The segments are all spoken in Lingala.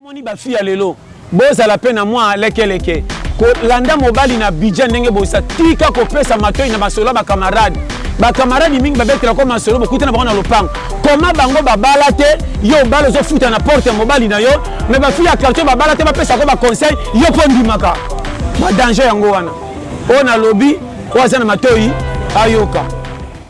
Bomoni ba filles ya lelo bozala pe na mua leke leke ko landa mobali na budget ndenge bosa tika ko pesa matoyi na masolo ya ba camarade ba camarade mingi ba betela ko masolo bo kutana bango na lopango comment bango ba bala te yo obala ozo futa na porte ya mobali na yo mais ba filles ya quartier ba bala te ba pesa ko ba conseil yo pe ondimaka mua danger yango wana oyo na lobi oyo aza na matoyi ayoka.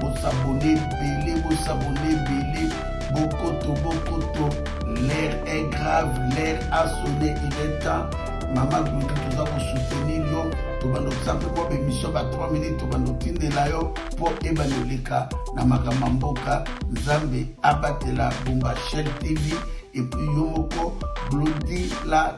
Bo s'abonner ebele, bo s'abonner ebele, bokoto, bokoto, l'heure est grave, l'heure a sonne, il est temps, mama Gloria toza ko soutenir yo, tobanda kotia mpe mwa ba emission ba 3 minutes, tobanda kotindela yo mpo ebanda oleka na makambo ya mboka, Nzambe abatela Bumba Shell TV, et puis yo moko Glody la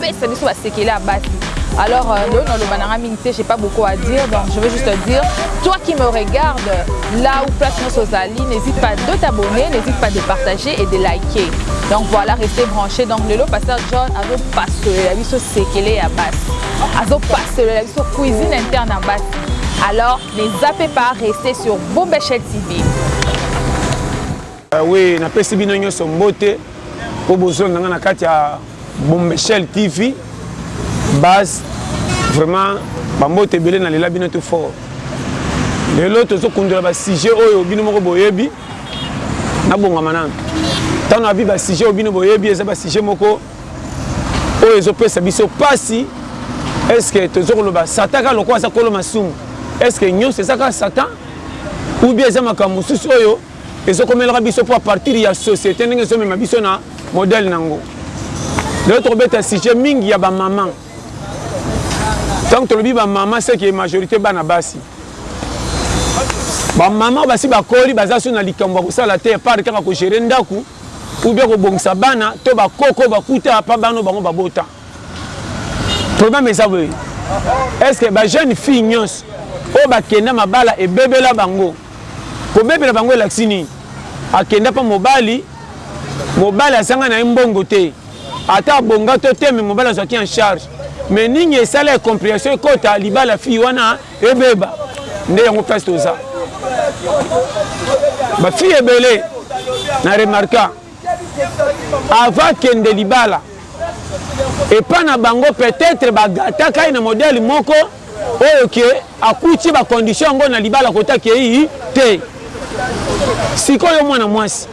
pesa biso ba sekele ya basi alors euh, ndoyo naloba na nga mingi te j'ai pas beaucoup à dire donc je veux juste dire toi qui me regarde là où place nyonso ozali n'hésite pas de t'abonner n'hésite pas de partager et de liker donc voilà restez branché donc lelo pasteur john azopasolela biso sekele ya basi azopasolela biso cuisine interne ya basi alors ne zappez pas restez sur bombechel tv Ewe napesi bino nyoso mbote po bozonga nga na kati ya bombeshell TV buzz vraiment ba mbote ebele na lela bino tout fort lelo tozo kundola ba sujet oyo bino moko boyebi na bongama nanu tano abi ba sujet oyo bino boyebi eza ba sujet moko oyo ezo pesa biso pasi est ce que tozo koloba satan ka lokola aza kolo masumu est ce que nyoso eza ka satan ou bien eza makambo mosusu oyo Ezo komelaka biso po a partir ya societe ndenge ezo mema biso na modèle nango. Lelo toko beta sujet mingi ya ba maman. Tango tolobi ba maman ce que majorite bana basi. Ba maman basi bakoli baza su na likambo ya kosala te part kaka ko gerer ndaku ou bien ko bongisa bana to ba koko bakuta pa bana oyo bango babota. Problème eza boye, est ce que ba jeunes filles nyonso oyo bakenda mabala ebebela bango? Kobebela bango elakisi nini? Akenda mpo mobali, mobali azanga na ye mbongo te, ata abonga to te, mais mobali azwaki en charge. Mais nini esala incomprehension ekota libala ya fille wana ebeba? Nde yango place toza. Ba filles ebele na remarqua Avant akende libala epa na bango peut etre ba gataka ye na modèle moko oyo que akuti ba conditions yango na libala kote akeyi te. Sikoyo yo mwana mwasi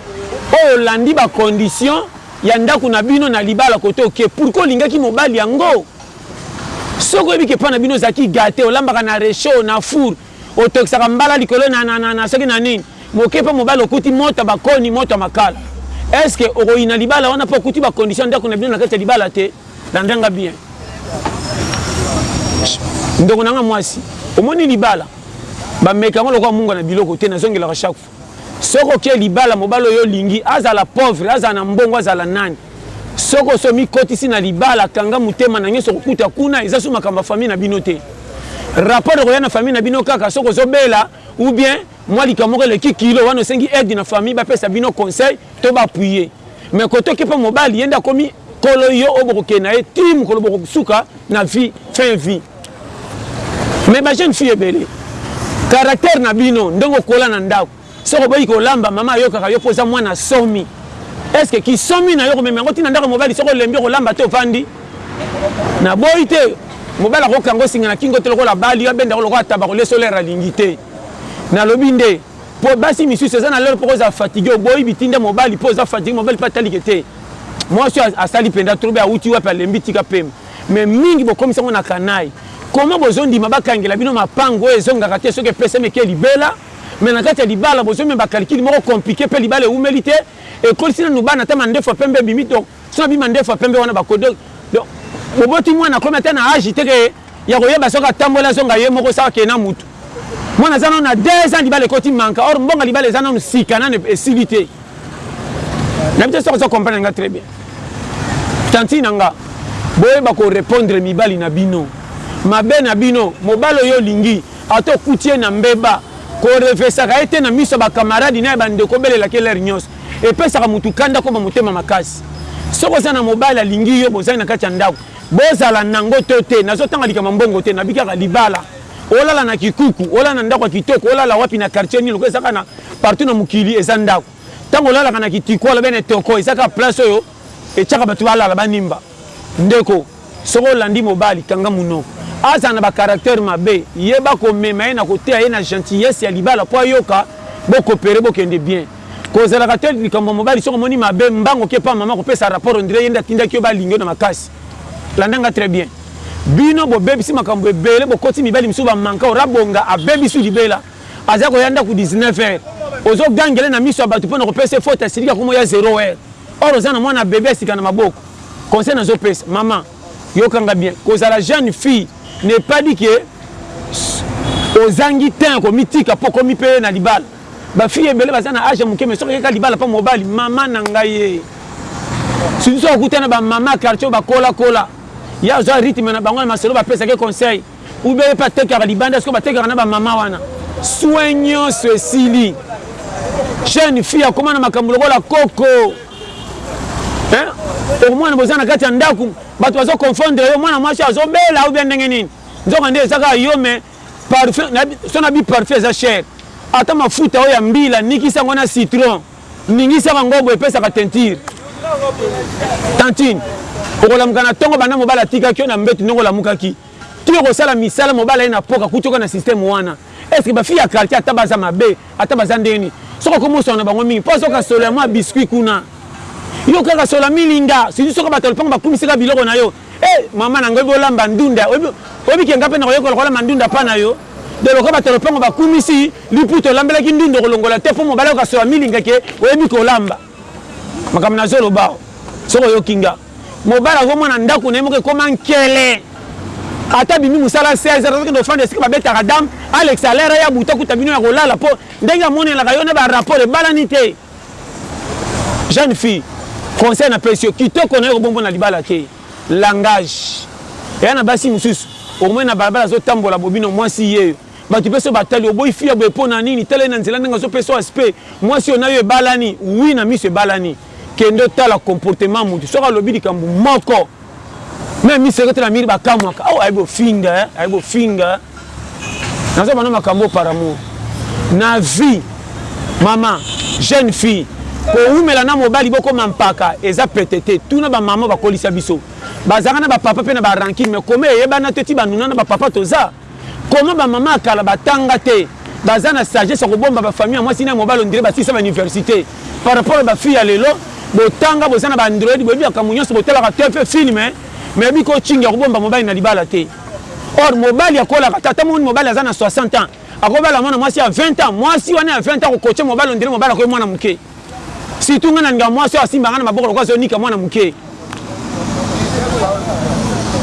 oyo olandi ba conditions ya ndaku na bino na libala kote oke pourquoi olingaki mobali yango? Soki oyebi que epa na bino ozalaki gate olambaka na rechaud, na four, Otokisaka mbala likolo na na na soki na nini? Moke pe mobali okuti moto ya ba koni, moto ya makala. Est ce que okoyina libala wana po okuti ba conditions ya ndaku na bino na kati ya libala te? Landa nga bien ndeko na nga muasi. Omoni libala ba meka yango lokola mungwa na biloko te, nazongelaka chaque fois. Soki oke libala mobali oyo olingi azala pauvre azala na mbongo azala nani soki osi omikotisi na libala kanga motema na nionso okokuta kuna eza su makambo ya famille na bino te rapport ekoya na famille na bino kaka soki ozo bela ou bien mwa likambo moko eleki kilo wana osengi aide na famille ba pesa bino conseil to ba appuye mais kote oke po mobali ye nde akomi kolo yo oyo bokokende na ye ti mokolo bokosuka na vie fin vie. Mais ba jeune fille ebele caractère na bino ndenge okola na ndaku soki oboyi kolamba mama ayokaka yo po oza mwana somi est ce que ki somi nayo okomema yango ti na ndaku ya mobali soki olembi okolamba te ovandi na boyi te mobali ako kanga yo singa na kingo te lokola abali yo abenda yo lokola taba kolia solo heure alingi te na lobi nde po basi misusu eza na l'heure poko ozala fatigue oboyi bitinda mobali po oza fatigue mobali pe atali ke te mwasi oyo asali penza trop awuti wapi alembi tika pema Mais mingi bokomisi yango na canaille. Comment bozo ndima ba kangela bino mapangu oyo ezo ngaka te soki epesami eke libela mais na kati ya libala bozo mema calcul moko complique pe libala ewumeli te ekolisi nanu bana ata mandefu ya pembe ebimi donc soki abimi mandefu ya pembe wana bako donc boboti mwana akomi ata na age te ke yako yeba soki atamboli azonga ye moko sauf akende na mutu. Mwana aza nanu na deux ans libala ekoti manka or mbongo ya libala eza nanu sika nanu esili te nayebi te soki ozo comprendre nga très bien tantine na nga boyeba ko repondre mibali na bino mabe na bino mobali oyo olingi ata okuti ye na mbeba korevesaka ye te na miso ya bakamaradi na ya bandeko obelelaka elere nyonso epesaka motu kanda akoma motema makasi soki oza na mobali alingi yo bozali na kati ya ndako bozala nango to te nazotanga likambo ya mbongo te nabi kaka libala Olala na kikuku, olala na ndako ya kitoko, olala wapi na quartier nini lokola eza kaka na partout na mokili eza ndako. Tango olalaka na kitiko alobi ene toko eza kaka place oyo etiaka batu balala ba nimba. Ndeko soki olandi mobali kanga munoko. Azala na ba caractère mabe yeba ko mema ye na ko teya ye na gentillesse ya libala po ayoka bo cooperer bo kende bien. Kozalaka te likambo ya mobali soki omoni mabe mbango ke epa mama kopesa rapport on dirait ye nde atindaki yo ba linga yo na makasi. Landa nga très bien bino bobebisi makambu ebele bokoti mibali misusu ba manka rabonga abebisi libela aza koya ndaku 19 heure ozo gangele na misu ya batu pona kopesa ye faute asiliki akoma oya zero heure or oza na mwana bebe ya sika na maboko conseil nazo pesa maman yoka nga bien kozala jeune fille n'est pas dit que ozangi temps ya komitika po okomi pe na libala. Ba fille ebele baza na age ya muke mais soki aye kaka libala pa mobali maman na ngaiee surtout soki akutani na ba maman ya quartier oyo ba kola kola ye azua rythme na bango na masolo ba pesaka ye conseil ou bien ye pe atekaka libanda sikoyo ba tekaka na ba maman wana soin nionso esili jeune fille akoma na makambo lokola koko hein okomona boza na kati ya ndaku batu bazo confondre yo mwana mwasi azo bela ou bien ndenge nini nzoka nde eza kaka yo mais Parfum na son abi parfum eza cher ata mafuta oyo ya mbila nikisa yango na citron ningisa ka ngo boye epesaka teinture tantine okolamuka na tongo banda mobali atikaki yo na mbetu ndenge olamukaki ti okosala misala mobali aye na poka akuti oka na système wana est ce que ba fille ya quartier ata baza mabe ata baza ndenge nini soki okomi oswana na bango mingi po azoka solo ya mua biscuit kuna yo kaka solo ya milinga surtout soki batu ya lopango bakumisi ka biloko na yo Hey maman na nga oyebi olamba ndunda oyebi ke nga pe nakoyekola kolamba ndunda pa na yo de lokola bato ya lopango bakumisi liputa olambelaki ndunda okolongola te po mobali okokaso ya milinga ke oyebi kolamba makambo na zoloba awa soki oyoki nga mobali akomona ndako na ye moko ekoma nkele ata bimi mosala 16 heures azokende ofanda esika babetaka dame alekisa lere ya buta kuta bino ya kolala po ndenge amonelaka yo na ba rapport ebalani te Jeune fille conseil na pesi yo kitoko nayo ekobombo na libala te langage eya na basi mususu okomona na balabala azo tambola bobino mwasi yeyo batu pe soki ba tali oboyi fille ya boye pona nini tala ye na nzela ndenge azo pesa yo aspect mwasi oyo nayo ebalani oui na misu ebalani kende otala comportement ya mutu soki alobi likambu moko Meme mi secrete na miri ba kamwaka oh ayebi ofinga hein ayebi ofinga hein naza bana makambo par amour na vie maman jeune fille kowumela na mobali bokoma mpaka eza pete te tuna ba maman bakolisa biso bazalaka na ba papa pe na ba rancune mais koma eyebana te ti ba nuna na ba papa toza Comment ba maman ya kala ba tanga te baza na sagesse ya ko bomba ba famille ya mwasi na ya mobali on dirait ba silisa ba universite par rapport ya ba fille ya lelo bo tanga boza na ba android boyebi makambu nionso bo talaka TV film mais bi ko chinga ko bomba mobali na libala te or mobali akolaka te ata omoni mobali aza na 60 ans ako bala mwana mwasi ya 20 ans mwasi wana ya 20 ans ako coacher mobali on dirait mobali akomi mwana muke. Surtout nga na lingaka mwasi oyo asimba nga na maboko lokola azo nika mwana muke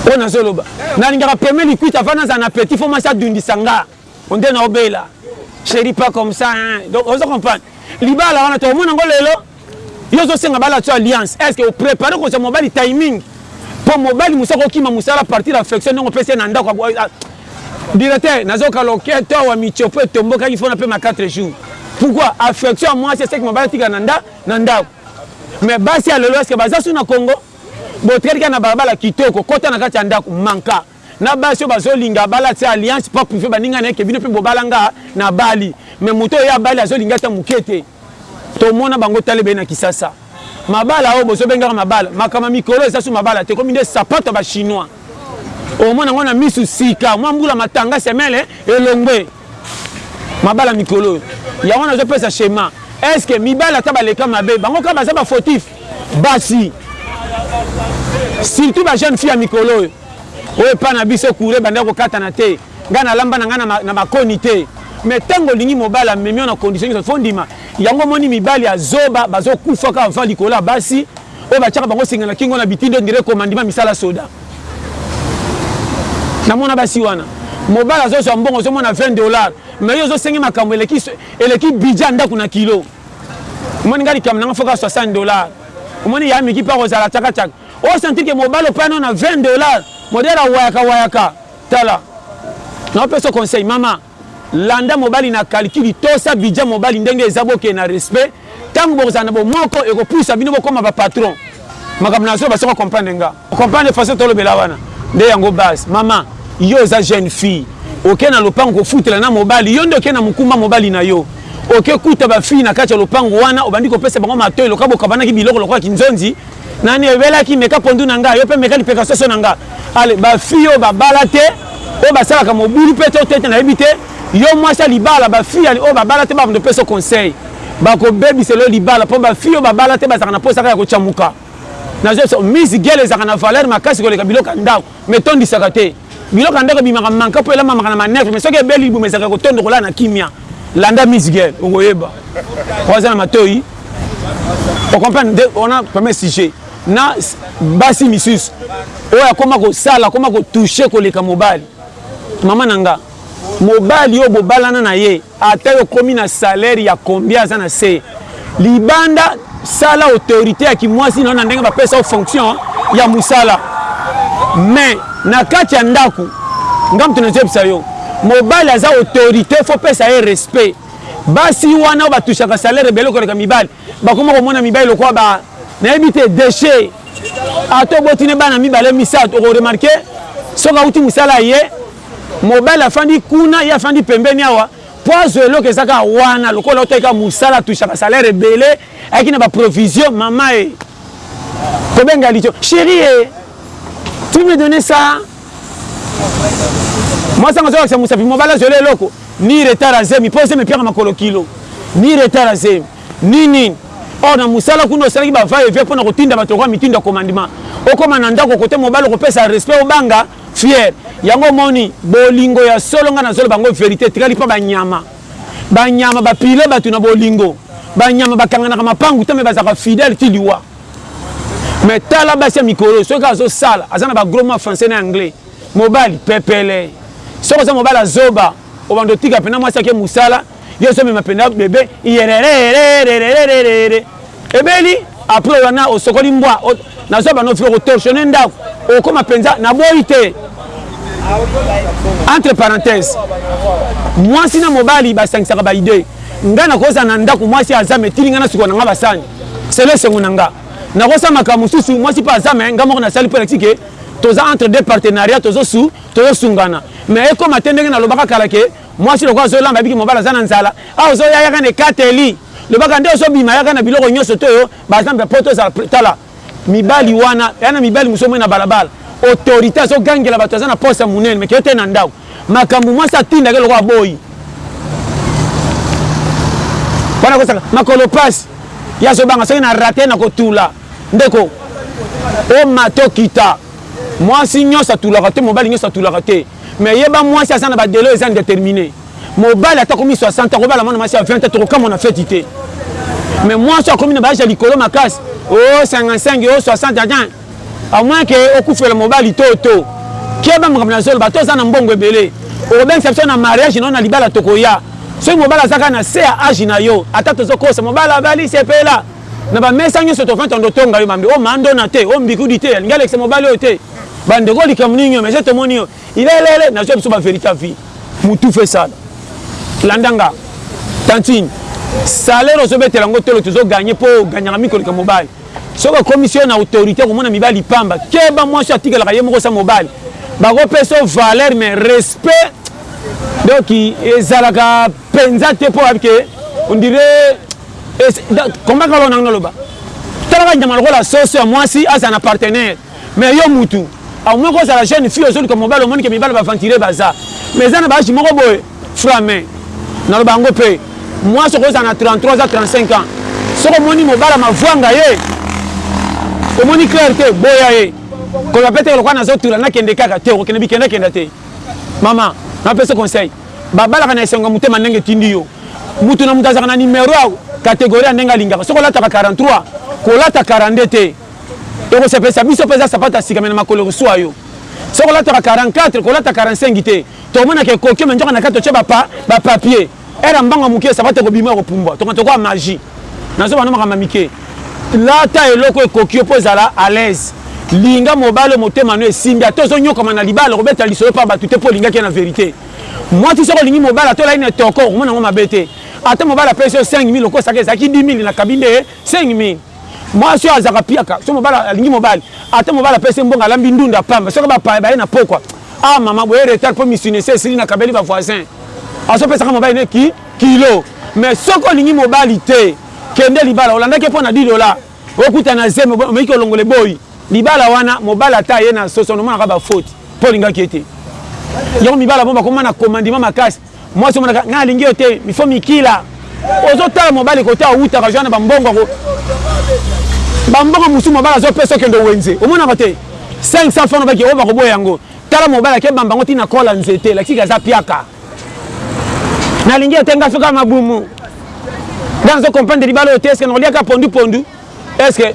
oyo nazo loba na lingaka premier liquite avant nazala na petit faut mwasi adundisa nga on dirait nao bela chérie pas comme ça hein donc ozo comprendre libala wana toko mona ngo lelo yo ozo senga bala tu alliance est ce que o préparer ko za mobali timing po mobali musa ko kima musala partir ya flexion ndenge opesi na ndako Directeur nazo ka loketo awa mitshopo etombokaki faut na pema 4 jours pourquoi affection ya muasi eseki mobali atikala na nda na ndaku mais basi ya lelo eske baza su na congo botikali kaka na balabala kitoko kota na kati ya ndaku manka na basi oyo bazo linga abala atie alliance po prouve baninga naye ke bino pe bobala nga na bali mais moto oyo ye abali azo linga ata mukie te Tomona bango tala ebele na kisasa mabala oyo bozo bengaka mabala makambo ya mikolo eza su mabala te ekomi nde sapato ya ba chinois omona yango na misu sika mwa mbula matanga semele elongwe mabala mikolo oyo yango nazo pesa shema est ce que mibali ata baleka mabe bango kaka baza ba fautif basi surtout ba jeune fille ya mikolo oyo Oyo epa na biso courant ebandaki kokatana te nga na lamba na nga na makoni te mais tango olingi mobali amemi yo na condition nioso faut ondima yango omoni mibali ya zoba bazo kufa kaka va likolo ya basi oyo batiaka bango singa na kingo na bitindo on dirait commandement misala soda na mona basi wana mobali azo zwa mbongo ozo mona 20 dollars mais yo ozo sengi makambo eleki eleki budget ndako na kilo omoni nga likambo na nga faut ka 60 dollars omoni ya miki pa kozala chaka chaka O sentir que mobali opaya nayo na 20 dollars modele ya wayaka wayaka tala nao pesa yo conseil mama landa mobali na calcul tosa budget mobali ndenge eza bokende na respect tangu bokozala na bomoko ekopusa bino bokoma ba patron makambo nazo loba soki o comprendre nga o comprendre façon tolobela wana nde yango base mama yo oza jeune fille oke na lopango kofutela na mobali yo nde oke na mokumba mobali na yo oke kuta ba fille na kati ya lopango wana obandi kopesa bango matoyi lokola bokabanaki biloko lokola kinzonzi Nani oyebelaki meka pondu na nga yo pe meka lipeka soso na nga ale ba fille oyo ba bala te oyo ba salaka mobulu pe to tete na yebi te yo mwasi ya libala ba fille oyo ba bala te ba bando peso conseil ba ko bebisela yo libala po ba fille oyo ba bala te ba zalaka na posa kaka ya ko chamuka na zo yebisa miss gele ezalaka na valeur makasi koleka biloko ya ndaku Mais etondisaka te. Biloko ya ndako ebimaka manka mpo elambamaka na manœuvre mais soki ebeli libumu ezalaka kotondo kolala na kimia. Landa Miss Girl okoyeba. Oza na matoyi? O comprendre nde wana premier sujet. Na basi misusu oyo akoma kosala akoma ko toucher koleka mobali. Mama na nga mobali oyo bobalana na ye. Ata yo okomi na salaire ya combien aza na se libanda sala autorite ya kimwasi nayo na ndenge ba pesa yo fonction ya musala mais na kati ya ndaku nga mutu nazo yebisa yo mobali aza autorite faut pesa ye respect basi wana ba touchaka salaire ebele koleka mibali bakoma komona mibali lokola ba nayebi te dechet ata oboti ne bana mibale misato oko remarquer soki awuti musala aye Mobali afandi kuna ye afandi pembeni awa po azwa eloko eza kaka wana lokola otaki kaka musala atouchaka salaire ebele ayaki na ba provision mama e kobenga litio cheri e tu me donne sa mwasi yango azolakisa mosapi mobali azwela eloko ni retard ya zemi po zemi epiaka makolo kilo ni retard ya zemi ni nini or na mosala kuna osalaki ba va et vient pona kotinda bato lokola mitindo ya commandement okoma na ndako kote mobali okopesa respect obanga Fière yango omoni bolingo ya solo nga nazo loba yango verite etikali pa ba nyama ba nyama ba piller batu na bolingo ba nyama ba kanganaka mapangu te mais bazalaka fidèle ti liwa mais tala basi ya mikolo oyo soki azo sala aza na ba gros mots français na anglais mobali pepele soki oza mobali ya zoba obanda otika pena mwasi ake musala yo ozomema mpenza bebe iyerererererererere ebeli apres wana osokoli mbwa nazwa banofi okotorsione ndako okoma mpenza naboyi te entre parenthèse mwasi na mobali basangisaka baide ngai nakozala na ndako mwasi azame etili ngai nasukola na ngai basani selo esengo na ngai nakosala makambo mosusu mwasi mpe azame ngai moko nasali mpo elakisi ke toza entre deux partenariat tozosungana mais ekoma te ndenge nalobaka kala ke Mwasi lokola azo lamba yebiki mobali aza na nzala awa ozo ya yaka na ekateli lobaka nde ozo bima yaka na biloko nyoso te oyo ba zambe po to zala tala mibali wana ya na mibali mosusu omoni na balabala autorite azo gangela batu aza na poste ya munene me keyete na ndaku makambu mwasi atindake lokola aboyi wana kosaka makolo pasi ya azo banga soki na rate na kotula ndeko omata okita mwasi nyoso atulaka te mobali nyoso atulaka te Mais yeba muasi aza na ba delais eza indetermine. Mobali ata akomi 60 ans akobala mwana muasi ya 20 ans tokokamwa na feti te. Mais muasi oyo akomi na ba age ya likolo makasi oh 55 oh 60 ans à moins que okufela mobali to to. Keba makambo nazoloba to oza na mbongo ebele okobengisa biso na mariage na yo na libala tokoya. Soki mobali aza kaka na se ya age na yo ata tozokosa mobali abali sepela na ba mesa nionso tovandi totonga yo mambe oh mandona te oh mbikudi te alingi alekisa mobali oyo te. Ba ndeko likambo nini nyo mais je tomoni yo ilelele nazua biso ba verite ya vie. Mutufa esala landa nga tantine salaire ozo betela ngo tolo tozo gagne po gagnaka mi koleka mobali soki akomisi yo na autorite okomona mibali pamba keba mwasi atikelaka ye moko sa mobali bako pesa yo valeur mais respect donc ezalaka penza te po oyebi ke on dirait komaka lona naloba talaka nyama lokola soso ya mwasi azala na partenaire Mais yo mutu au moins kozala jeune fille ozoluka mobali omoni ke mibali ba aventurier baza mais eza na ba age moko boye fra mais naloba yango pe muasi okozala na 33 ans 35 ans soki omoni mobali amavuanga ye omoni claire te boya ye koloba pe te lokola nazotula nakende kaka te okokende bikenda kenda te mama napesa conseil babalaka na esengo ya motema ndenge etindi yo mutu na mutu azalaka na numero ya categorie ya ndenge alingaka soki olataka 43 kolata 42 te Ekosepelisa biso mpenza sapato ya sika mai na makolo ekosua yo. Soki olataka 44, kolata 45 te. Tokomonaka ekoki yo mai nzoka na kati otie ba pa, ba papier. Heure ya mbanga moke sapato ekobima ekopumbwa. Tokoka tokoa magie. Na zoba no makambo ya mike. Lata eloko ekoki yo mpo ezala à l'aise. Linga mobali oyo motema no esimbi ata ozo nyokwama na libala okobeta lisolo epa batu te mpo olingaki ye na verite. Mwasi soki olingi mobali ata olali na etoko okomona yango mabe te. Ata mobali apesi yo 5000 okosaka ezalaki 10000 na kabine de ye 5000. Mwasi oyo azalaka piaka soki mobali alingi mobali ata mobali apesi mbongo alambi ndunda pamba soki bapaya baye na pokwa ah maman boye retard po misuni esi esili na kabeli ba voisin azopesaka mobali ne ki kilo mais soki olingi mobali te kende libala olandaki ye po na 10 dola okuta na zemi omeki kolongola eboyi libala wana mobali ata aye na soso nomonaka ba faute po olingaki ye te yango mibali ya bongo bakoma na komandima makasi Mwasi omonaka ngai nalingi yo te il faut mikila ozo tala mobali kote awutaka joana ba mbongo ako ba mbongo musu mobali azo pesa okende wenze omonaka te 500 francs obaki oyo bakoboya yango tala mobali ake bamba ngo ti na kola nzete lakisiki aza piaka nalingi yo te ngai soka mabumu ngai nazo comprendre libala oyo te eske nakoliaka pondu pondu est ce que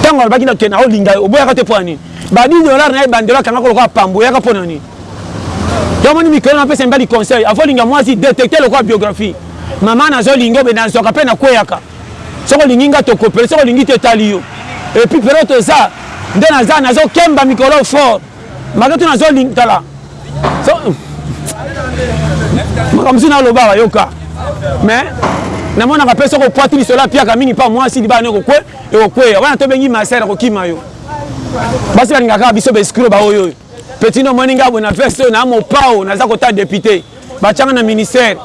ntango alobaki na kena olinga yo oboyaka te mpo ya nini badi dollar na ye bandelo akangaka lokola pambo oyaka mpo na nini yamoni mikolo napesa mibali conseil avo olinga mwasi detecte lokola biographie mama nazolinga obe nazwaka mpe nakweyaka soki olingi nga tokopele soki olingi te etali yo epuis pero toza nde naza nazokemba mikolo fort Maka tuna zo ling tala. So Maka mzina aloba wa yoka. Mais na mona ka pesa ko pwati ni sola piaka mingi pa mwasi di bana ko kwe e ko kwe. Wana to bengi masera ko kima yo. Basi balinga ka biso beskro ba oyo. Petit no moninga bona veste na mo pao na za ko ta député. Ba changa na ministère.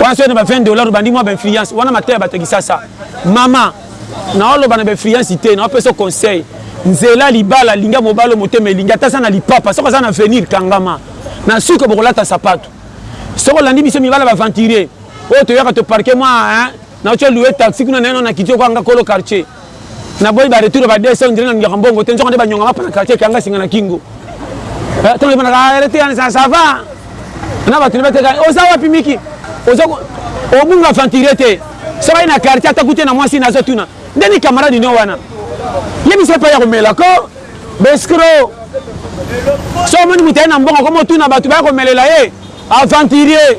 Wana so na ba 20 dollars bandi mwa ba influence. Wana mataya ba tekisa sa. Mama Nao loba na ba influence te, nao pesa yo conseil, nzela libala, linga mobali oyo motema elingi, ata aza na lipapa, soki aza na avenir kangama, na suka boko lata sapatu. Soki olandi biso mibali ya ba aventuriers, oyo toyaka to parquer mua hein, nao tya loue taxi kuna naino na kiti lokola nga kolo quartier. Na boyi ba retour ya ba DSS, on dirait na lingaka mbongo te, nzoka nde ba nyonga mapa na quartier, ekanga singa na kingo. Eh tango ebanda ka, eh tika na ça va? Na batu na ba teka, oza wapi Micky? Oza ko, obunga aventurier te. Soki aye na quartier ata kute na mwasi nazo tuna nde ni camarade no wana yebisa epai ya komela ko bescro so omoni moto aye na mbongo koma otuna bato baya komelela ye aventurier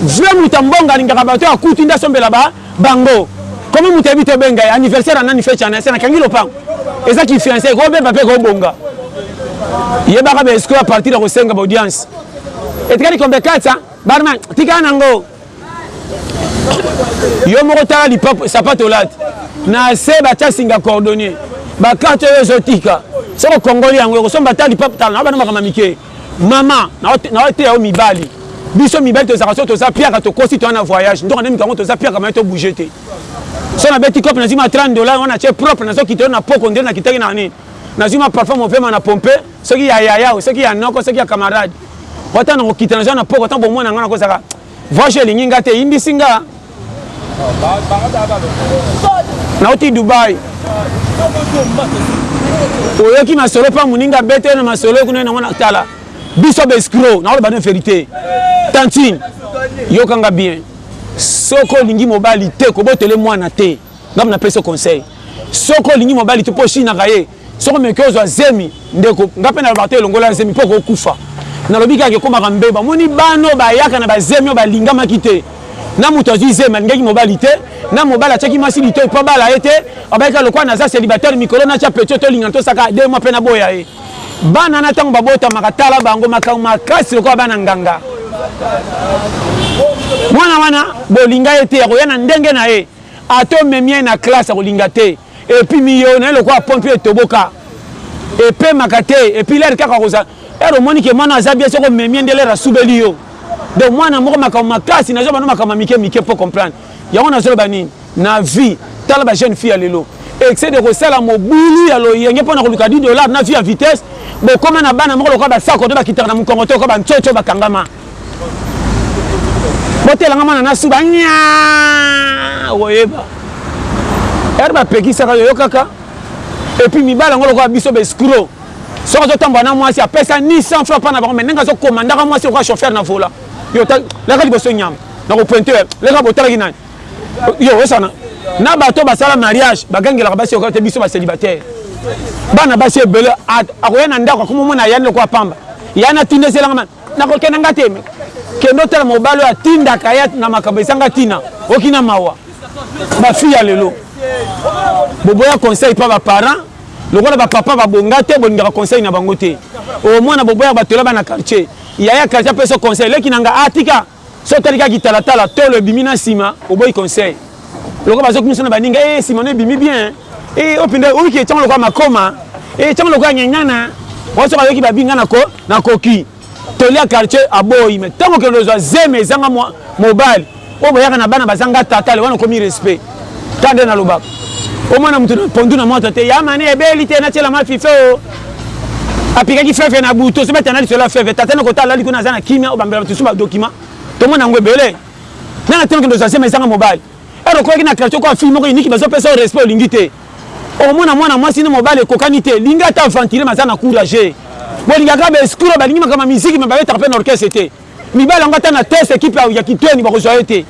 vrai moto ya mbongo alingaka bato ya kutu nde asombela ba bango koma moto ayebi tobenga ye anniversaire ya nani fecha na ese nakangi lopango eza kifianse kobeba mpe kobonga yebaka ba escro ya partir ya kosenga ba audience etikali kombe katsa barman tika nango yo moko tala lipapu sapatu olati na se batya singa cordonnier bakarte oyo ezotika soko kongoli yango ekosomba ata lipapu tala na bana makambo mike mama naoteya yo mibali biso mibali tozalaka so toza piaka tokosi toya na voyage ndoka nde mikango toza piaka maye tobouge te so nabeti cope nazwi ma 30 dollar wana ce propre nazokita yo na poko nde nakitaki na nini nazwi ma parfum mopema na pompe Soki ya yaya oyo, soki ya noko, soki ya camarade. Po ata na kokita naza na pokwa, tango bomona nga nakozaka voix jeu elingi nga te, eyimbisi nga. Nauti Dubaï. Oyoki masolo pa muninga abeta yo na masolo yo kuna na tala. Biso ba escrocs, nakoloba no verite. Tantine, yoka nga bien. Soki olingi mobali te, kobotole mwana te. Nga napesi yo conseil. Soki olingi mobali te po oshinaka ye. Soki omeki ozwa zemi ndeko nga pe nalobaka te longola zemi po okokufa nalobi kaka ekomaka mbeba omoni bana oyo bayaka na ba zemi oyo balingamaki te na mutu azwi zemi alingaki mobali te na mobali atiaki mwasi litoyi po abala ye te abaki kaka lokola naza celibataire mikolo natia petit oyo tolingana tosala kaka deux mois pe naboya ye bana wana tango babotamaka tala bango makambo makasi lokola bana nganga mwana wana bolinga ye te akoya na ndenge na ye ata omemi ye na classe akolinga te. Et puis miyo naye lokola pompe etoboka epemaka te et puis l'air kaka kozala heure omoni ke mwana aza bien soki omemi ye nde l'air asubeli yo donc mwana moko makambo makasi nazo bana makambo ya mike mike po comprendre yango nazo loba nini na vie tala ba jeune fille ya lelo excès de kosala mobulu ya loyenge pona koluka 10 dollars na vie ya vitesse bokoma na bana moko lokola ba sako to bakitaka na mukongo to ko ba ncoco bakangama botela nga mwana nasuba nya okoyeba ere bapekisaka yo yokaka epuis mibala yango lokola biso baescro soki azotambola na mwasi apesa ni 100 franc mpa na bango mai ndenge azokomandaka mwasi lokola chauffeur na vola yo laka liboso nyama nakopointe yo leka botalaki nani yo osana na bato basala mariage bagangelaka basi yoka te biso bacelibataire bana basi ebele akoya na ndako akomomona yani lokola pamba yani atundeselanga Nakokende nga te mais kende otala mobali oyo atindaka ye na makambo ezanga tina oki na mawa ba fille ya lelo boboya conseil pa ba parents lokola ba papa ba bonga te bolingaka conseil na bango te omona boboyaka batola bana quartier yaya quartier apesa conseil leki na nga atika Soki otali kaka kitalatala, tolo ebimi na sima, oboyi conseil. Lokola bazo kumisa na baninga, eh sima no ebimi bien, eh oyo penza oyoki etiama lokola makoma, eh etiama lokola ngengana, wana soki ayoki babi nga nako nakoki. Toli ya quartier aboyi, mais tango okende ozua zemi ezanga mobali, oyo boyaka na bana bazanga tata, le wana okomi respect. Tala nde nalobaka. Omona moto na pondu na moto te. Ya mane ebeli te natiela ma fife o. Apikaki feve na butu osi batana lisolo ya feve. Tata na kota alali kuna aza na kimia obambela bato mosusu ba document. Tomona yango ebele. Nga na tonki ndoza sema ezanga mobali. Ero okolaki na quartier kwa fille moko iniki bazo pesa yo respect olingi te. Okomona mwana mwasi na mobali ekokani te. Linga ata aventurier mais aza na courage. Bolingaka ba escrocs balingi makambo ya miziki mais babetaka mpe na orchestre te. Mibali yango ata na test equipe ya kiteni bakozwa ye te.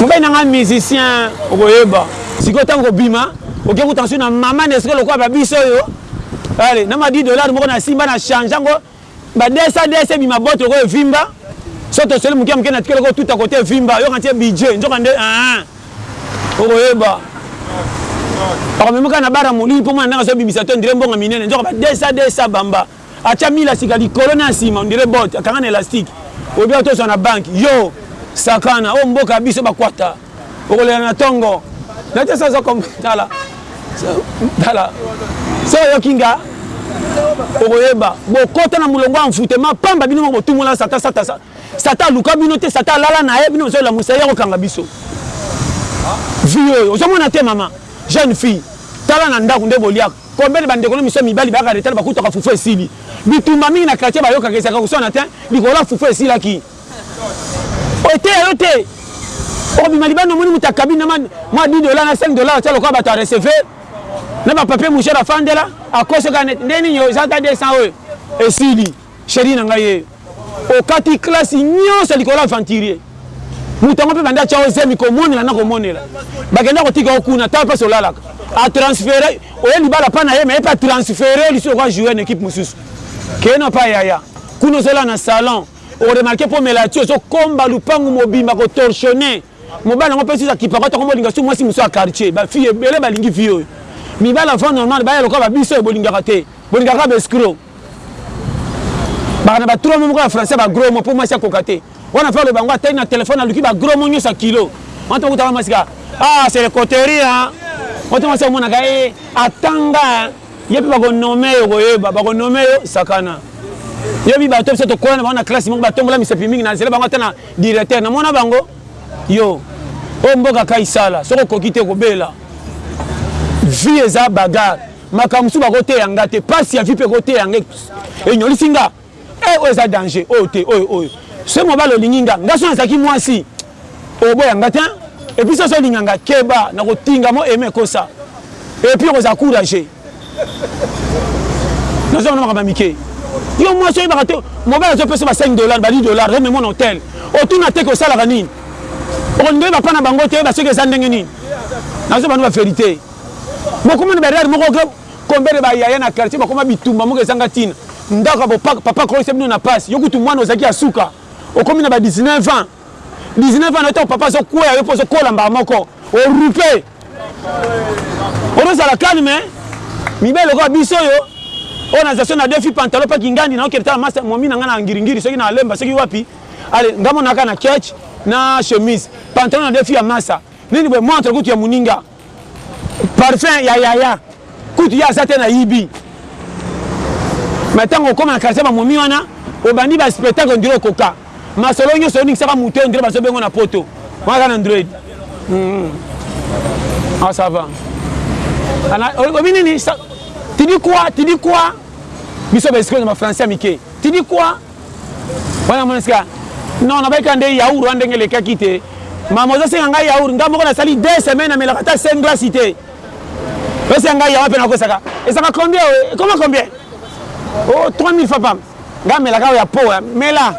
Mobali na ngai musicien okoyeba. Sikoyo tango kobima oke kuta nasuki na maman nesika lokola ba biso oyo ale na ma 10 dollars moko na simba na change yango ba 200 200 ebima bote lokola evimba so tosoli muke muke na tikeli ko tuta kote evimba yoka ntie budget nzoka nde ah okoyeba akomemaka na bara molili mpo mwana ndenge azobimisa to ndire mbongo minene nzoka ba 200 200 bamba Atia mila sika likolo na sima on dirait botte akanga na elastique olobi auto zwa na banque yo sakana oyo mboka ya biso ba kwata okolela na tongo na te sa zo kom tala tala so oyoki nga okoyeba bokota na mulongo ya envoûtement pamba bino moko botumola sata sata sata aluka bino te sata alala na ye bino bozo lamusa ye akokanga biso vie oyo ozomona te mama jeune fille tala na ndako nde boliaka Combien de ba ndeko na miso ya mibali bayaka retard bakutaka fufu esili? Bitumba mingi na quartier bayokaka ezalaka koswana te likolo ya fufu esilaki eteya yo te okobima libanda omoni mutu akabi na mua 10 dollars na 5 dollars atia lokola batu a recever na ba papier mouchoir afandela akosi kaka neti nde nini oyo eza ata 200 oyo esili Cherie na ngai ee. Okati classe nionso likolo ya aventurier. Moto yango mpe banda atia yo zemi komonela na komonela. Bakenda kotika yo kuna tala place olalaka. A transferer oye libala epa na ye mais ye mpe a transferer yo lisusu okoya jouer na equipe mosusu. Kende na epa ya yaya. Kuna ozo lala na salon. O remarquer mpe omela tea ozo komba lupangu mobimba ko torchonner. Mobali yango pe susu akipaka to komo linga su mwasi musu ya quartier ba fille ebele ba lingi vie oyo mibali ya vent normal baya lokola ba biso bo lingaka te bo lingaka kaka ba escro baka na ba trois mots moko ya français ba gros mots po mwasi akoka te wana valo bango atali na telephone aluki ba gros mots nyoso ya kilo wana to kutaka mwasi ka ah c'est le coterie hein oto mwasi amonaka e atanga ye mpe bakonome yo koyeba bakonome yo sakana yo bibato biso tokola na bango na classe moko batombola misapi mingi na nzela bango ata na Directeur na mona bango yo oyo mboka kai sala soki okoki te kobela vie eza bagar makambo mosusu bakoteya nga te pasi ya vie mpe ekoteya nga enyolisi nga e oyo eza danger oyo te oyo oyo soki mobali olingi nga nga so nazalaki mwasi oboya nga te epuis soso olinga nga keba nakotinga mo eme ekosa epuis okozala courage nazo na makambo ya mike yo mwasi oyebaka te mobali azopesa ba 5 dollars ba 10 dollars reme mon hotel otuna te kosalaka nini okolinga oyeba mpa na bango te oyeba soki eza ndenge nini nazo banda ba verite bokoma na barrière moko combien de bayaya na quartier bakoma bitumba moko ezanga ntina ndako ya papa akolisa bino na pasi yo kutu mwana ozalaki ya suka okomi na ba 19 ans 19 ans na yo ntango papa azokwea yo mpo ozokola mbala moko orupe Odo zala calme mibali lokola biso yo oyo na station na defi pantalon pa kingandi na okende tala masta momi na nga na ngiringiri soki na alemba soki wapi ale nga mona ka na catch na chemise pantalon na defi ya masta nini boye montre kutu ya muninga parfum ya yaya kutu ya azate na yibi mais tango okoma na quartier ba momi wana obandi ba spectacle ndiro koka Masolo nyoso oningisaka mutu on dirait bazo benga yo na poto. Wana aza na Android. Hum. Ah ça va. Ana obi nini? Tu dis quoi? Tu dis quoi? Biso ba escrocs na ba français mike. Tu dis quoi? Wana mwana sika. Non, na baika nde yaourt wana ndenge lekaki te. Mama ozo senga ngai yaourt, ngai moko nasali 2 semaines na melaka ta 5 glace te. Osenga ngai yaourt pe nakosaka. Ezaka combien? Comment combien? Oh, 3000 francs pam. Nga melaka oyo ya poa mela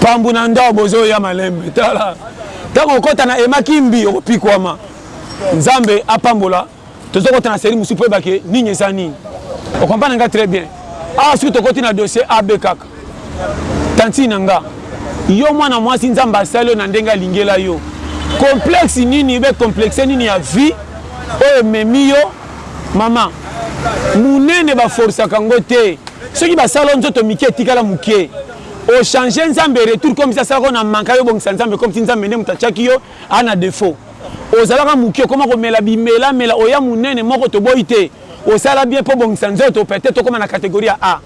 pambu na ndoo bozo ya malembe tala tango okota na ema kimbi okopikwama nzambe apambola tozo kota na serie mususu po oyeba ke nini eza nini o comprendre nga très bien awa soki tokoti na dossier AB kaka tantine na nga yo mwana mwasi nzambe asali yo na ndenge alingela yo complexe nini be complexe nini ya vie oyo ememi yo Maman munene ba forcaka ngo te soki basala yo nzoto mike etikala mukie o change nzambe retour comme si asalaka yo na manka yo bongisa nzambe comme si nzambe nde mutu atiaki yo a na defaut ozalaka mukie okoma komela bimela mela oya munene moko toboyi te osala bien po obongisa nzoto peut etre okoma na categorie ya A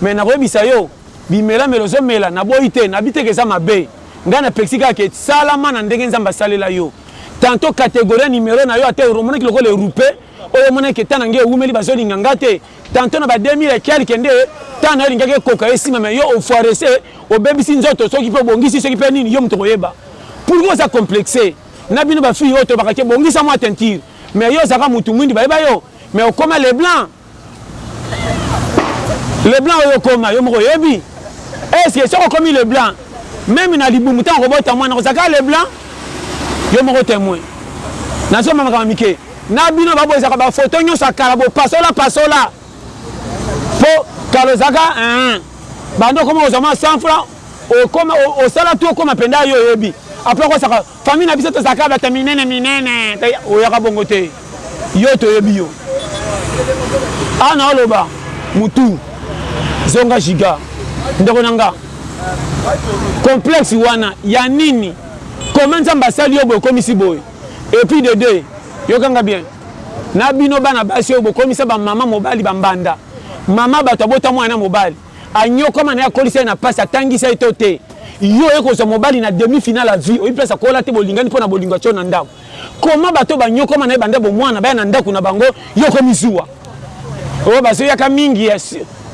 mais nakoyebisa yo bimela mela ozo mela naboyi te nabite ke eza mabe ngai napekisi kaka ke salama na ndenge nzambe asalela yo. Tantot categorie ya numero na yo ata eromonaki lokola erupe, oyo emonaki que temps na ngai ewumeli bazo linga nga te, tantot na ba 2000 et quelques nde temps na yo elingaki ekoka esimba mais yo ofoirese, obebisi nzoto soki pe obongisi soki pe nini yo mutu okoyeba. Pourquoi oza complexe? Na bino ba filles oyo tolobaka que bongisa mua teinture mais yo ozalaka mutu muindu bayeba yo mais okoma le blanc? Le blanc oyo okoma yo moko oyebi? Est ce que soki okomi le blanc meme na libumu tango okobota mwana okozala kaka le blanc? Yo moko temoin. Nazo mema makambo ya mike na bino ba bozaka ba photo nionso ya kala bo pasola pasola po kala ozalaka eeh banda okoma kozwa mwa 100 francs okoma osala tout okoma penda yo oyebi après okosaka Famille na biso tozalaka batu ya minene minene oyaka bongo te yo toyebi yo awa na oloba mutu zonga giga ndeko na nga complexe wana ya nini comment nzambe asali yo boye okomisi boye et puis de deux yokanga bien na bino bana basi oyo bokomisa ba mama mobali ba mbanda mama batu abota mwana na mobali Aniokwama naye akolisa ye na pasi atangisa ye to te yo oye kozwa mobali na demi finale ya vie oyebi place akola te bolingani pona bolingo atie yo na ndaku comment batu oyo baniokwama naye banda bomwana baya na ndaku na bango yo okomi zuwa oyo bazo yaka mingi ya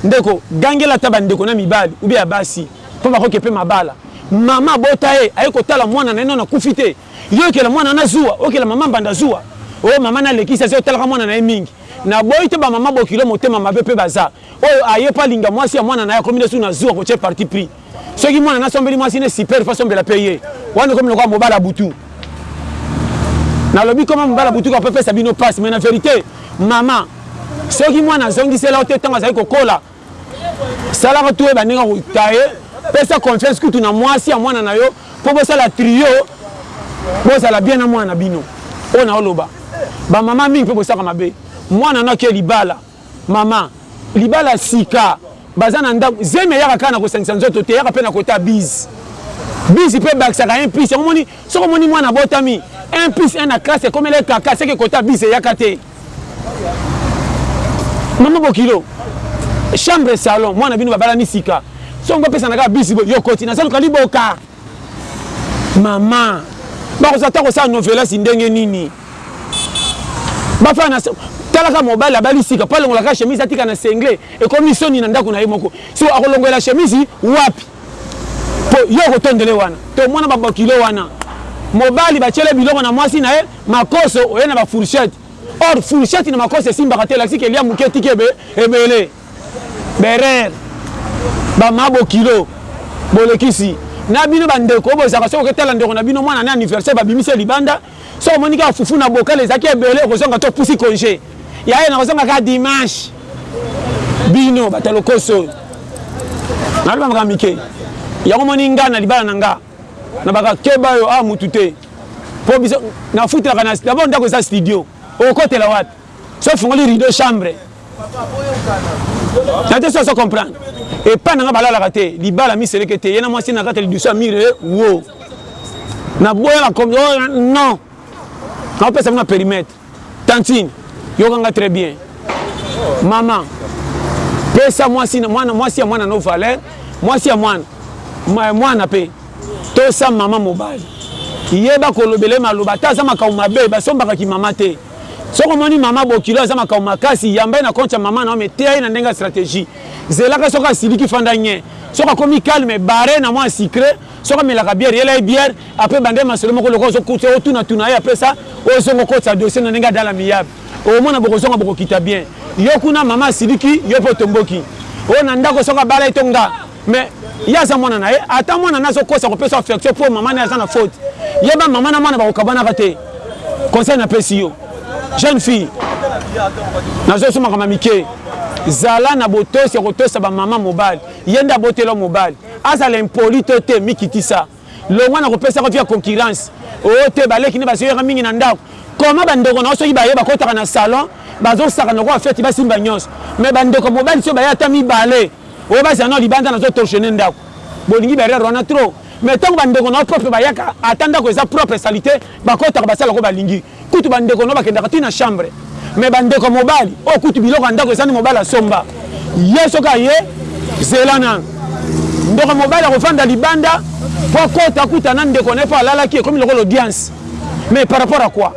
ndeko gangela ata ba ndeko na mibali ou bien ya basi po bakoki pe mabala mama abota ye aye kotala mwana naye nanu akufi te yo okela mwana na zuwa okela mama mbanda zuwa oyo mama nalekisi aza otalaka mwana naye mingi naboyi te ba mama bokilo motema mabe pe baza Oyo aye pa linga mwasi ya mwana naye akomi nde susu na zuwa kotie parti pris soki mwana naye asombeli mwasi ne super il faut asombela pe ye wana ekomi lokola mobala butu nalobi koma mobala butu kaka po epesa bino pasi mais na verite mama soki mwana azongisela yo te tango azali kokola salaka tu oyeba ndenge okokita ye pesa confiance kutu na mwasi ya mwana na yo po bosala trio bozala bien na mwana na bino oyo naoloba bamama mingi pe bosaka mabe mwana no ake libala Maman libala sika baza na ndaku zemi eyaka kaka na kosangisa nzoto te eyaka pe na kota bise bise pe ebakisaka un plus yango omoni soki omoni mwana abotami un plus un na classe ekomela ye kaka seke kota bise eyaka te maman bokilo chambre salon mwana bino babalani sika soki ngo pesa na kaka bise boye yo okoti naza luka liboka. Maman bakoza ata kosala novelas ndenge nini bafana na talaka mobali abali sika po alongola kaka chemise atika na sengle ekomi soni na ndako na ye moko siko akolongola chemise wapi po yo okotondele wana tomona ba bokilo wana mobali batiele biloko na mwasi na ye makoso oye na ba fourchette or fourchette na makoso esimbaka te elakisi ke elia muke etiki ebele Berer ba ma bokilo bolekisi na bino ba ndeko bozaka soki oketala ndeko na bino mwana na anniversaire ba bimisi libanda soki omoni kaka fufu na bokale ezaki ebele okozonga to pusi conge ya ye na kozonga kaka dimanche bino bata lokoso oyo na loba maka mike yango moni nga na libala na nga na baka keba yo a ah, mutu te po biso na futelaka na d'abord ndako eza studio okotela wapi soki ofungoli rideau chambre na te soki azo comprendre epai na nga balalaka te libala miseleke te ye na mwasi na kati ya lidusu ya mire eh, wo naboyaka comme oh, non nakopesa bino perimetre tantine yoka nga très bien mama pesa mwasi mwana mwasi ya mwana no valeur mwasi ya mwana mwana mpe tosa mama mobali yeba kolobela ye maloba ata aza makambo mabe basombaka kimama te Soki omoni maman bokilo aza makambo makasi yamba ye na compte ya maman na yo mais teya ye na ndenge ya strategie. Zelaka soki asiliki fanda nye. Soki akomi calme barre ye na mua sucre. Soki amelaka bière yela ye bière après banda ye masolo moko lokola ozo tuna tuna ye après ça ozonga okotisa dossier na ndenge ya dans l'amiable. Okomona bokozonga bokokita bien. Yo kuna maman asiliki yo pe otomboki. Oyo na ndako soki abala ye to nga. Mais ye aza mwana naye ata mwana naye azo kosa kopesa affection po maman naye aza na faute yeba maman na mwana bakokabanaka te conseil na pesi yo jeune fille nazo soma kama mike zala na botosi ya kotosa ba maman mobali ye nde abotela yo mobali azala impoli to te mikitisa. Longwa na kopesa yango vie ya concurrence ooh te, ba leki nde bazo yaka mingi na ndaku, comment ba ndeko na yo soki baye bakotaka na salon bazo sakana lokola feti ba simba nionso mais ba ndeko ya mobali soki baye ata mibale ooh ba zala nao libanda nazo torchonner ndaku, bolingi ba erreur wana trop mais tangu ba ndeko na yo propre bayaka ata ndaku eza propre salite bakotaka basala lokola balingi. Kutu ba ndeko no bakendaka ti na chambre mais ba ndeko ya mobali oyo kutu biloko ya ndako eza nde mobali asomba ye soki aye zela nanu ndeko ya mobali akofanda libanda po akota akuta na ndeko na ye po alalaki ekomi lokola audience mais par rapport à quoi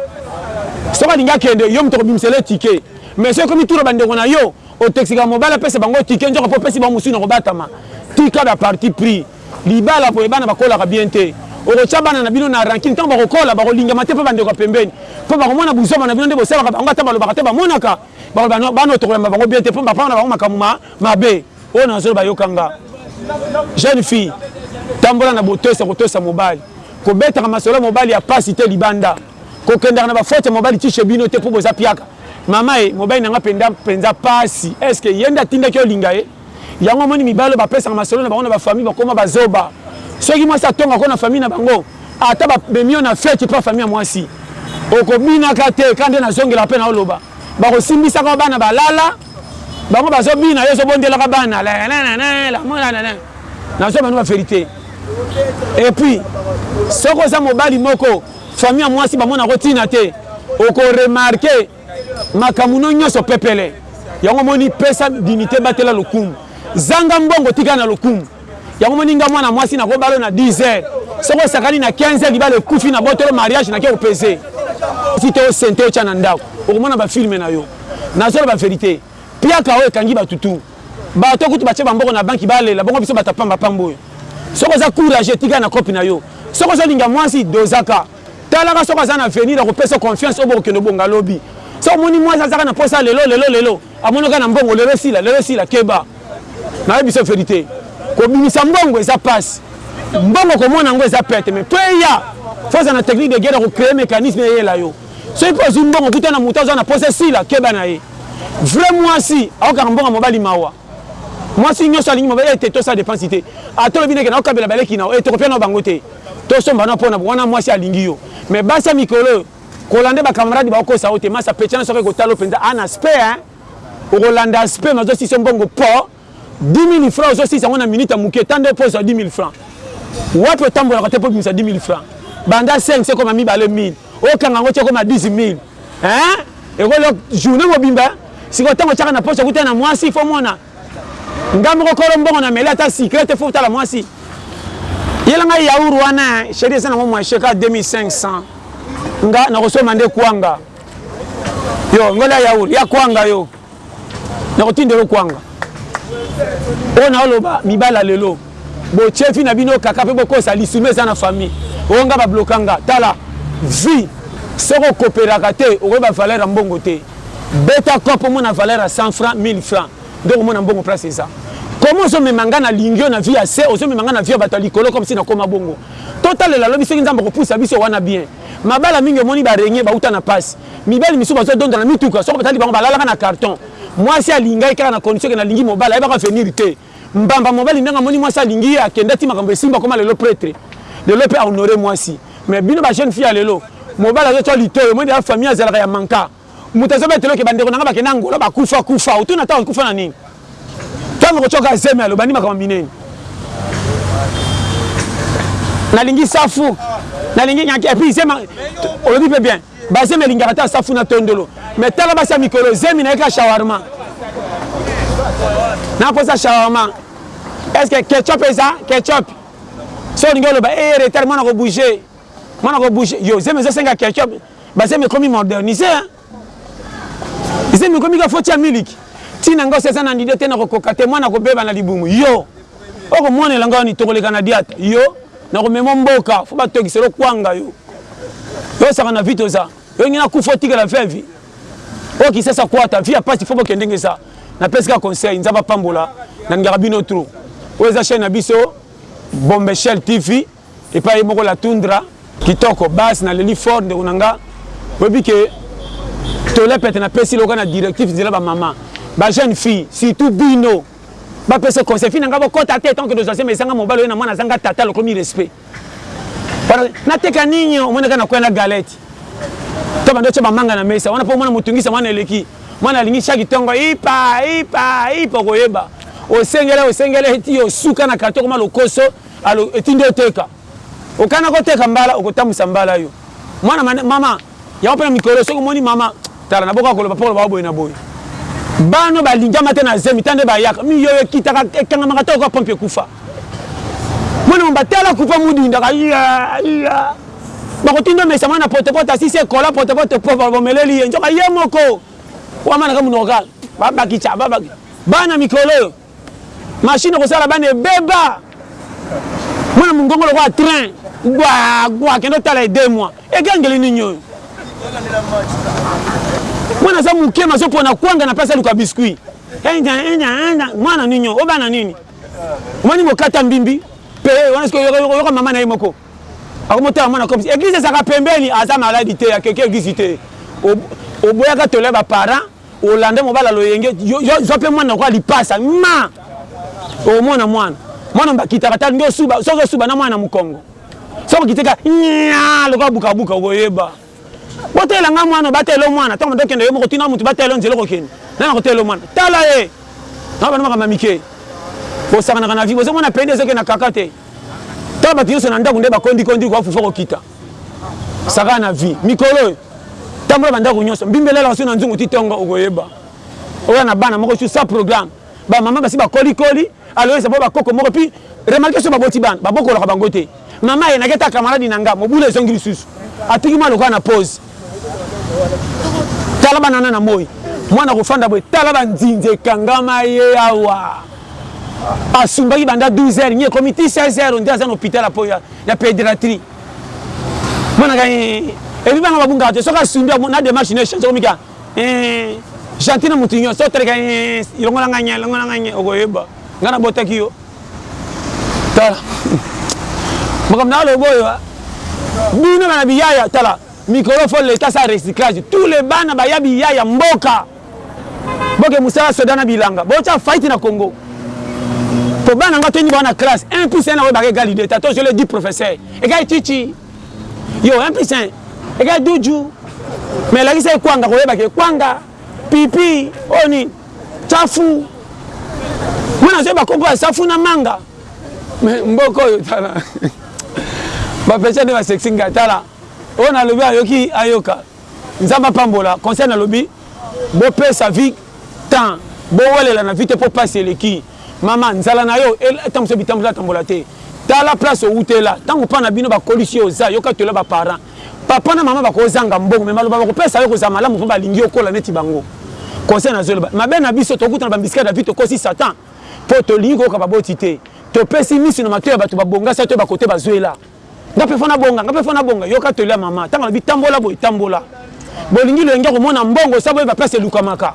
soki alingi akende yo moto okobimisela ye tike mais soki ekomi tura ba ndeko na yo otexikaka mobali apesa bango tike nzoka po opesi bango mosusu na kobatama tika ba parti pris Libala boye bana bakolaka bien te. Okotia bana na bino na rancune tango bakokola bakolingama te pa bandeko ya pembeni po bakomona buzoba na bino nde bosalaka bango ata balobaka te bamonaka bakoloba no bana oyo tokoyamba bango bien te po papa na bango makambo ma mabe oyo nazoloba yoka nga jeune fille tambola na botosi ya kotosa mobali kobetaka masolo ya mobali ya pasi te libanda kokendaka na ba faute ya mobali ti chez bino te po boza piaka mama e mobali na nga penda penza pasi est ce que ye nde atindaki olinga ye? Yango omoni mibali oyo bapesaka masolo na bango na ba famille bakoma ba zoba soki mwasi atonga ko na famille na bango ata ba memi yo na fete epa famille ya mwasi oko bina ka te ka nde na zongelaka pe nao loba bako simbisa ka bana ba lala bango bazo bina yo ozo bondela ka bana la la la la la mo la la la na zoba no ba verite et puis soki oza mobali moko famille ya mwasi ba mona ko tina te oko remarquer Makambo no nyoso pepele. Yango omoni pesa dignite batela lokumu. Zanga mbongo tika na lokumu. Yango omoni nga mwana mwasi nako bala yo na 10 heures. Soki osakani na 15 heures libala ekufi na botolo mariage nake ko peze. Ti te o sente otia na ndaku okomona ba film na yo. Nazo loba verite. Piaka oyo ekangi batu tout. Bato kutu batie ba mbongo na banki ba lela bongo biso batu ya pamba pamba oyo. Soki oza courage tika na cope na yo. Soki ozo linga mwasi dozaka. Talaka soki aza na avenir ako pesa yo confiance oyo boko kende obonga lobi. Soki omoni muasi aza kaka na posa ya lelo lelo lelo, amoni yo kaka na mbongo lelo esila lelo esila keba. Na yebisa yo verite. Ko bimisa mbongo eza pasi. Mbongo ko mona yango eza pete mais po eya faut ozala na technique de guerre ya ko creer mecanisme eyela yo. Soki pe ozui mbongo okutani na mutu aza na posa esila keba na ye. Vrai muasi ako kanga mbongo ya mobali mawa. Mwasi nioso alingi mobali te to sala depense te ata olobi neke nao kabela ba leki nao eh toko pia nao bango te to somba nao pona wana mwasi alingi yo mais basi ya mikolo oyo kolande ba camarade bao kosa yo te masa pecha na soka eko tala yo penza ah na spe hein oko landa spe mais azo silisa yo mbongo po 10000 francs ozo silisa yango na minute ya muke tande po ozua 10000 francs wapi otambolaka te po obimisa 10000 francs banda 500 ekoma mibale 1000 Okanga yango ti okoma 10000 hein ekolo journee mobimba sikoyo tango otiaka na poche okuta na mwasi fo mona nga moko kolo mbongo na mele ata sikre te fo otala mwasi yela nga yaour wana chérie eza nango moyen cheka 2500 nga nakosomba nde kwanga yo ngola yaour ya kwanga yo nakotinda yo kwanga oyo naoloba mibala lelo bochefi na bino kaka mpe bokosa lisuma eza na famille oyo nga babloka nga tala vie soki okopelaka te okoyeba valeur ya mbongo te beta cop omona valeur ya 100 franc 1000 franc nde okomona mbongo place eza koma ozomema nga na lingi yo na vie ya se ozomema nga na vie ya bato ya likolo comme si nakoma bongo totalela lobi soki nzambe akopusa biso wana bien mabala mingi omoni barenye bauta na pasi Mibali misusu bazo donda na mituka soki batali bango balalaka na carton. Mwasi alinga ye kaka na condition que nalingi mobali ayebaka avenir te. Mbamba mobali ndengue amoni mwasi alingi ye akenda ti makambo esimba akoma lelo pretre. Lelo pe a honore mwasi. Mais bino ba jeune fille ya lelo mobali azo tswa litoyi omoni dejà famille azalaka ya manka. Mutu azo betela yo que ba ndeko na nga bakenda Angola ba kufa kufa otuni ata ba kufa na nini? Tangu oko tswa kaka zemi ya lobandi makambo ya minene. Nalingi safu nalingi et puis zemi olobi pe bien. Ba zemi alingaka ta safu na tondolo mais tala basi ya mikolo zemi na ye ka shawarma na posa shawarma est ce que ketchup eza ketchup so olingi oloba e eh, retard mwana ko bouger mwana ko bouger yo zemi ezo senga ketchup ba zemi ekomi moderniser hein zemi ekomi ka foti ya miliki ntina ngai osi eza na ndide te nakokoka te mwana kobeba na libumu yo Oko monela nga oni tokoleka na diata yo nako memo mboka fo ba tokisa yo kwanga yo yo saka na vie toza yo lingi na kufa otikela veuve oyo kisasa kwata vie ya pasi fo bokende ndenge eza na pesi ka conseil nzambe apambola na lingaka bino trop oyo eza chaine na biso bombeshell TV. Epa ye moko la tundra. Kitoko base na leli fort ndeko na nga oyebi que tole pete na pesi loka na directif nzela ba maman ba jeune fille surtout bino ba pese conseil fille na nga bokota te tant que dozua seme ezanga mobali oye na mwana azanga tata lokomi respect pardon na teka nini omoni ka na kwe na galette to bando tse ba manga na mesa wana po mwana motungisa mwana eleki mwana alingi chaque tongo ipa ipa ipa koyeba osengele osengele ti osuka na carton koma lokoso Alo etindi oteka okana ko teka mbala okotambuisa mbala yo mwana mane mama yango pena mikolo soki omoni mama tala na boka koloba pokoloba oboye na boye bano balingama te na zemi tande bayaka miyoyo ekitaka ekangamaka to oka pompe ekufa mwana mamba tala kupa mudindaka iya iya bakotinda omesa mwana potopoto asisi ekola potopoto po babomeleli ye nzoka ye moko wamana ka munoko ka babakitsa babaki bana mikolo oyo Machine ekosala bana ebeba. Mwana mongongo lokola train. Gwa gwa kende otala ye deux mois. Egangeli nini oyo? Mwana aza moke mazo pona kwanga na place aluka biscuit. Mwana nini oyo? Obana nini? Omoni mokata mbimbi? Peye wana sikoyo oyoka mama na ye moko. Akomotala mwana comme eglise ezaka pembeni aza maladi te ya keke eglise te. Oboyaka tole ba parents Olanda mobali ya loyenge yo yo zwa pe mwana lokola lipasa ma omona mwana mwana bakitaka ta nde osuba soki osuba na mwana na mokongo soki okiteka nya lokola bukabuka okoyeba botela nga mwana obatela mwana ntango nde okende yo moko tina moto batela nzela okokende nani akotela mwana tala ye na bana makambo ya mike bosakanaka na vie bozomona pende ezokende na kaka te ntango bato nyonso na ndako nde bakondi kondi koafufa kokita Saka na vie mikolo oyo tambola bandaku nyoso mbimbi elalaka so na nzungu ti tongo okoyeba oya na bana moko su sa programme ba mama basi bakoli koli aloyesa bo bakoko moko pi remarke so baboti bana babokolaka bango te mama aye nake ta kamaladi na nga mobulu ezongi lisusu atiki mwa lokola na pose Tala banana na moyi. Mwana kofanda boye tala ba nzinzi ekangama ye awa. Asumbaki banda 12 heures nye ekomi ti 16 heures nde aza na hopital ya poya ya pedratrie. Mwana ka eh ebi bana babungaka te soki asumbi na demarche ne change komika eh gentil na mutu nyo so teleka eh longola nga nye longola nga nye okoyeba nga nabotaki yo. tala makambo na aloba oyo bino bana biyaya tala mikolo fo leta sa recyclage tous les bana baya biyaya mboka boke mosala soda na bilanga botya faiti na congo po bana ngo toyini bawana classe 1 plus 1 na oyo baka egali de tato je le dis professeur egali chichi yo 1 plus 1 egali duju mais elakisa ekwanga koyebaka ekwanga Pipi oyo nini tsafu mwana azali bakoko ya safu na manga me mboka oyo tala bapecha nde basexi nga tala oyo nalobi ayoki ayoka nzambe apambola conseil nalobi bopesa vie temps bowelela na vie te mpo mpasi eleki mama nzala na yo ntango so bitambola atambola te tala place owutela ntango mpa na bino bakolisi yo oza yoka tola baparent Papa na maman bako zanga mbongo mais maloba bako pesa yo eko zala malamu po ba lingi okola neti bango. Conseil nazo loba mabe na biso to kutana ba mbisika ya David to kosi satan po to lingi ko yoka ba boti te. To pesi misu na matoyi ya batu ba bonga sa to ba kote ba zuela. Nga pe faut na bonga nga pe faut na bonga yoka toli ya maman tango alobi tambola boye tambola. Bo lingi loyenge ya ko mona mbongo sans bo yeba place elukamaka.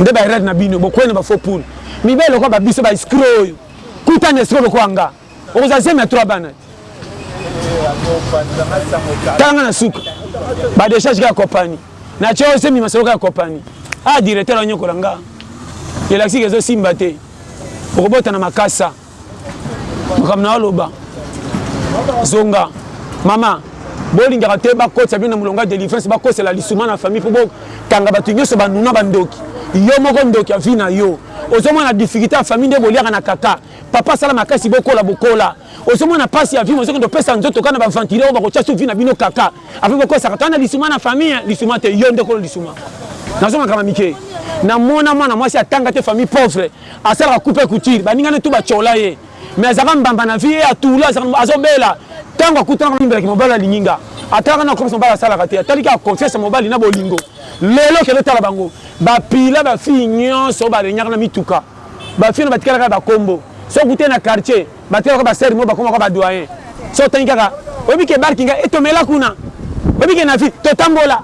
Nde ba erreur na bino bo kueyi na ba faux poule. Mibali lokola ba biso ba escroc oyo kutana escroc lokola nga. Okozala zemi ya trois bana. Tala nga na suka. Ba décharge kaka kopani. Na tio zemi masolo kaka kopani. Ah directeur anyokola nga. Elakisi ke ezo simba te. Okobota na makasa. Makambo na oloba. Zonga. Mama, bolingaka te bakotisa bino na molongo ya délivrance, bakosela lisuma na famille mpo bokanga bato nyonso banuna bandoki. Yo moko ndoki ya vie na yo. Ozomona difficulté ya famille nde boliaka na kaka. Papa sala makasi bokola bokola ozomona pasi ya vie mozokende opesa nzoto kaka na ba ventile oyo bakotia sous vie na bino kaka après bokosaka kaka na lisuma na famille lisuma te yo nde kolo lisuma nazo makambo mike na mona mwana mwasi atanga te famille pauvre asalaka coupe couture baninga ne tout batiola ye mais azaka mbamba na vie ye atula azaka azobela tango akutanaka mimbelaki mobali alingi nga atalaka na komisa mobali asalaka te atali kaka confiance ya mobali na bolingo lelo kende otala bango bapila bafille nyonso baregnaka na mituka Ba filles wana batikala kaka ba kombo. Soki okutani na quartier, batikala lokola ba soeurs moko bakoma lokola ba doyen. Soki otangi kaka, oyebi ke bar kinga etomela kuna? Oyebi ke na vie totambola?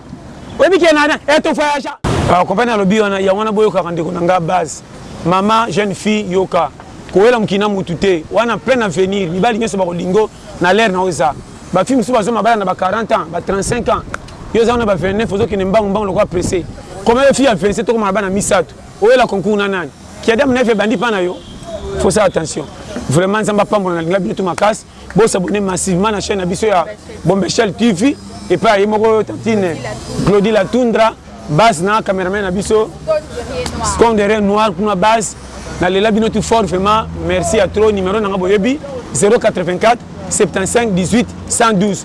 Oyebi ke na na eh to voyagea? O comprendre alobi wana? Yango wana boyokaka ndeko na nga Baz. Mama jeune fille yoka, kowela mokili na mutu te. Wana plein avenir, mibali nionso bakolingo na l'heure na yo eza. Ba filles mosusu bazua mabala na ba 40 ans, ba 35 ans. Yo oza wana na ba 29 ozokende mbangu mbangu lokola presse. Koma yo fille ya 27 tokoma na bana misatu. Oyela concours na nani? Kiadi amina efe ebandi epa na yo? Faut sala attention. Vraiment Nzambe apambola na linga bino tout makasi. Bo s'abonner massivement na chaine na biso ya Bombeshell TV epa ya ye moko tantine Glody la Tundra base na cameraman na biso Scon derrière noir kuna base na lela bino tout fort vraiment merci ya trop numero na nga boyebi 084 75 18 112